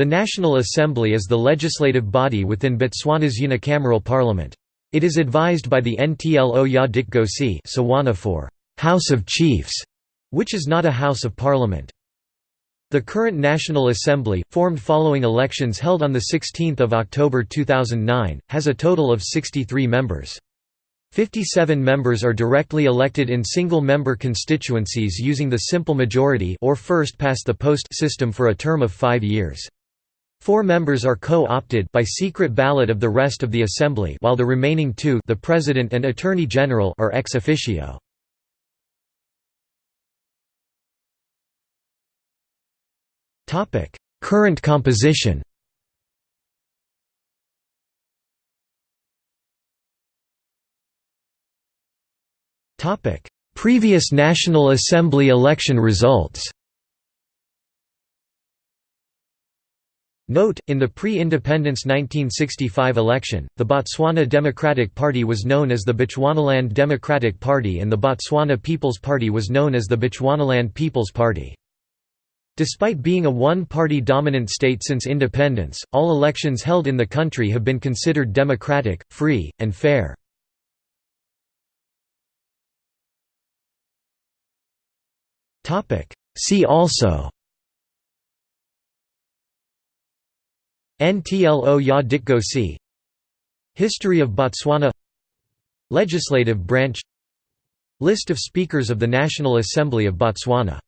The National Assembly is the legislative body within Botswana's unicameral parliament. It is advised by the Ntlo ya Dikgosi Setswana for «House of Chiefs», which is not a House of Parliament. The current National Assembly, formed following elections held on 16 October 2009, has a total of 63 members. 57 members are directly elected in single-member constituencies using the simple majority or first-past-the-post system for a term of five years. Four members are co-opted by secret ballot of the rest of the assembly while the remaining two the President and Attorney General are ex officio. Current composition Previous National Assembly election results Note, in the pre-independence 1965 election, the Botswana Democratic Party was known as the Bechuanaland Democratic Party and the Botswana People's Party was known as the Bechuanaland People's Party. Despite being a one-party dominant state since independence, all elections held in the country have been considered democratic, free, and fair. See also Ntlo ya Dikgosi History of Botswana. Legislative branch. List of Speakers of the National Assembly of Botswana